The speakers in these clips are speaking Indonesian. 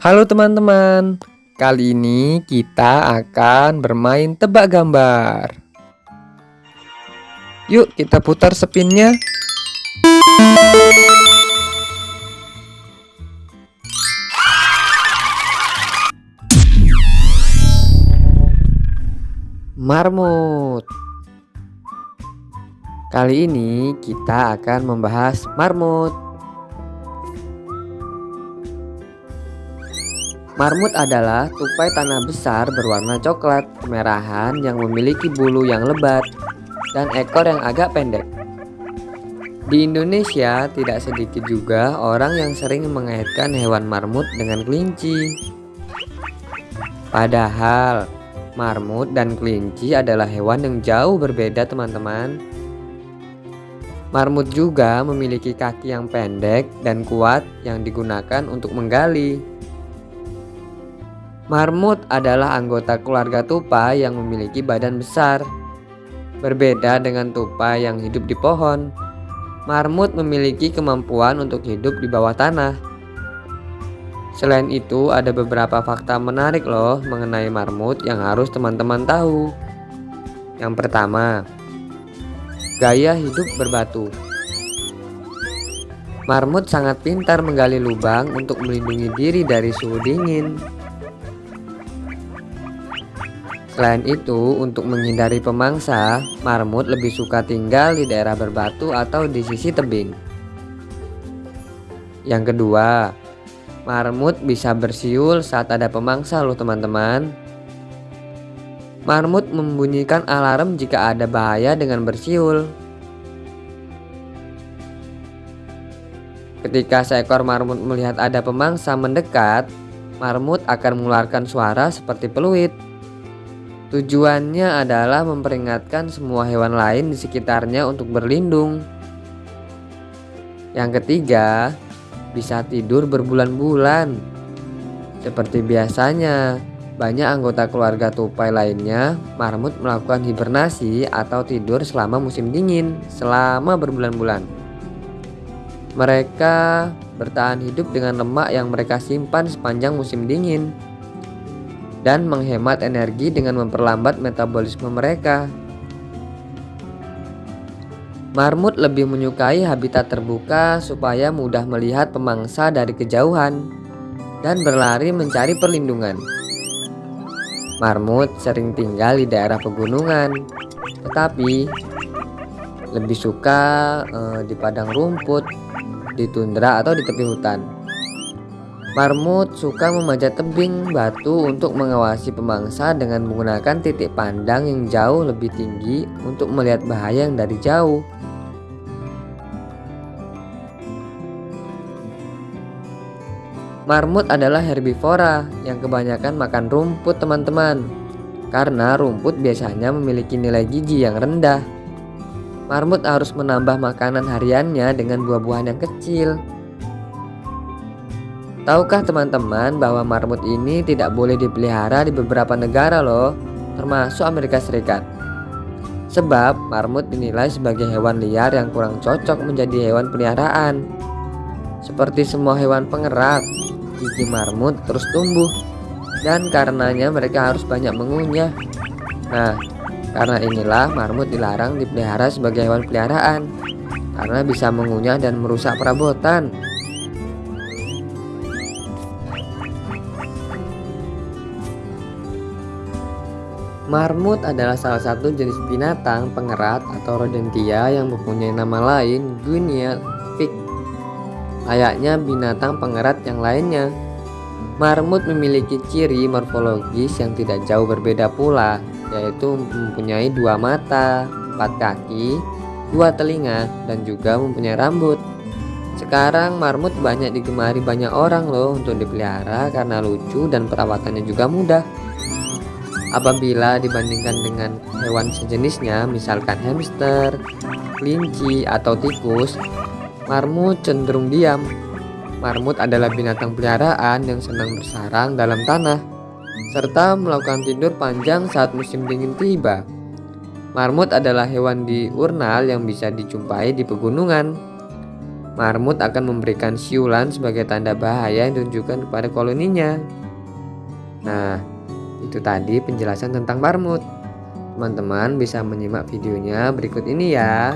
Halo teman-teman, kali ini kita akan bermain tebak gambar. Yuk kita putar spinnya. Marmut. Kali ini kita akan membahas marmut. Marmut adalah tupai tanah besar berwarna coklat kemerahan yang memiliki bulu yang lebat dan ekor yang agak pendek. Di Indonesia, tidak sedikit juga orang yang sering mengaitkan hewan marmut dengan kelinci. Padahal, marmut dan kelinci adalah hewan yang jauh berbeda teman-teman. Marmut juga memiliki kaki yang pendek dan kuat yang digunakan untuk menggali. Marmut adalah anggota keluarga tupai yang memiliki badan besar. Berbeda dengan tupai yang hidup di pohon, marmut memiliki kemampuan untuk hidup di bawah tanah. Selain itu, ada beberapa fakta menarik loh mengenai marmut yang harus teman-teman tahu. Yang pertama, gaya hidup berbatu. Marmut sangat pintar menggali lubang untuk melindungi diri dari suhu dingin. Selain itu, untuk menghindari pemangsa, marmut lebih suka tinggal di daerah berbatu atau di sisi tebing. Yang kedua, marmut bisa bersiul saat ada pemangsa loh teman-teman. Marmut membunyikan alarm jika ada bahaya dengan bersiul. Ketika seekor marmut melihat ada pemangsa mendekat, marmut akan mengeluarkan suara seperti peluit. Tujuannya adalah memperingatkan semua hewan lain di sekitarnya untuk berlindung. Yang ketiga, bisa tidur berbulan-bulan. Seperti biasanya, banyak anggota keluarga tupai lainnya, marmut melakukan hibernasi atau tidur selama musim dingin selama berbulan-bulan. Mereka bertahan hidup dengan lemak yang mereka simpan sepanjang musim dingin dan menghemat energi dengan memperlambat metabolisme mereka. Marmut lebih menyukai habitat terbuka supaya mudah melihat pemangsa dari kejauhan dan berlari mencari perlindungan. Marmut sering tinggal di daerah pegunungan, tetapi lebih suka eh, di padang rumput, di tundra atau di tepi hutan. Marmut suka memanjat tebing batu untuk mengawasi pemangsa dengan menggunakan titik pandang yang jauh lebih tinggi untuk melihat bahaya yang dari jauh. Marmut adalah herbivora yang kebanyakan makan rumput teman-teman Karena rumput biasanya memiliki nilai gizi yang rendah Marmut harus menambah makanan hariannya dengan buah-buahan yang kecil Tahukah teman-teman bahwa marmut ini tidak boleh dipelihara di beberapa negara loh, termasuk Amerika Serikat. Sebab marmut dinilai sebagai hewan liar yang kurang cocok menjadi hewan peliharaan. Seperti semua hewan pengerat, gigi marmut terus tumbuh dan karenanya mereka harus banyak mengunyah. Nah, karena inilah marmut dilarang dipelihara sebagai hewan peliharaan karena bisa mengunyah dan merusak perabotan. Marmut adalah salah satu jenis binatang pengerat atau rodentia yang mempunyai nama lain Guinea pig. Layaknya binatang pengerat yang lainnya, marmut memiliki ciri morfologis yang tidak jauh berbeda pula, yaitu mempunyai dua mata, empat kaki, dua telinga, dan juga mempunyai rambut. Sekarang marmut banyak digemari banyak orang loh untuk dipelihara karena lucu dan perawatannya juga mudah. Apabila dibandingkan dengan hewan sejenisnya, misalkan hamster, kelinci, atau tikus, marmut cenderung diam. Marmut adalah binatang peliharaan yang senang bersarang dalam tanah, serta melakukan tidur panjang saat musim dingin tiba. Marmut adalah hewan diurnal yang bisa dijumpai di pegunungan. Marmut akan memberikan siulan sebagai tanda bahaya yang ditunjukkan kepada koloninya. Nah, itu tadi penjelasan tentang marmut. Teman-teman bisa menyimak videonya berikut ini ya.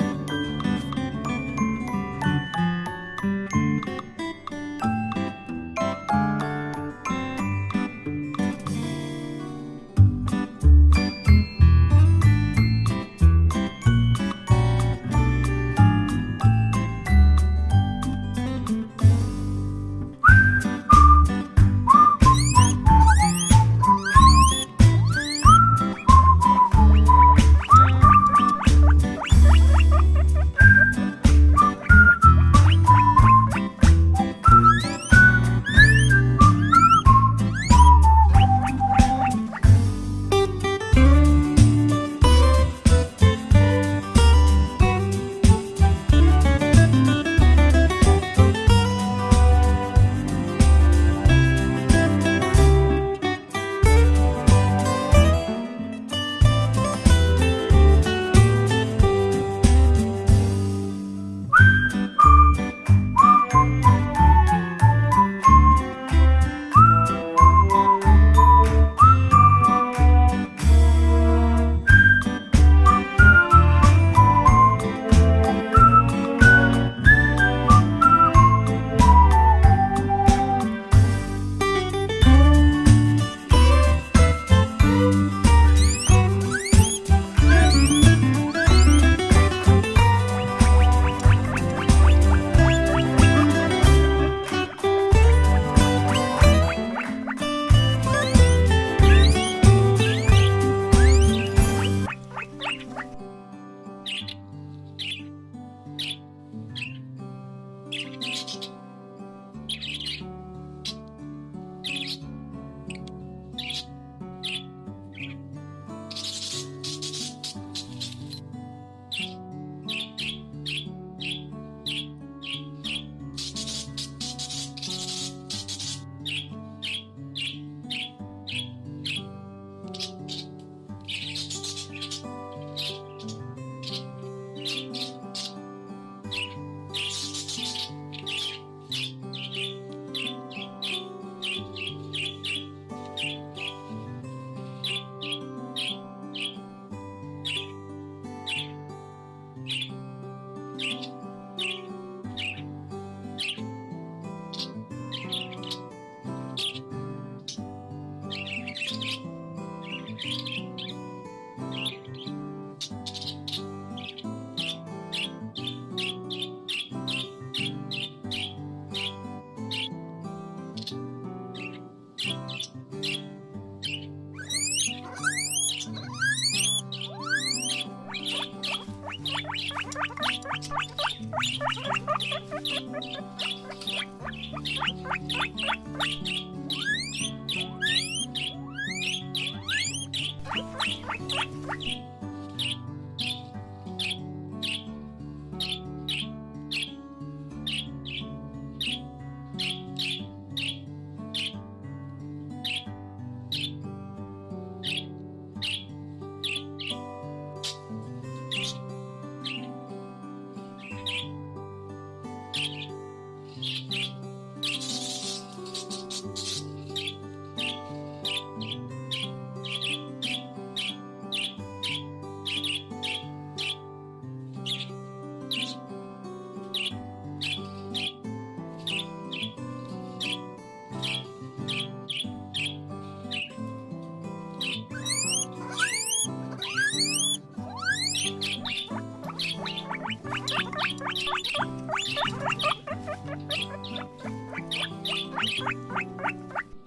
Thank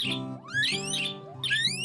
you.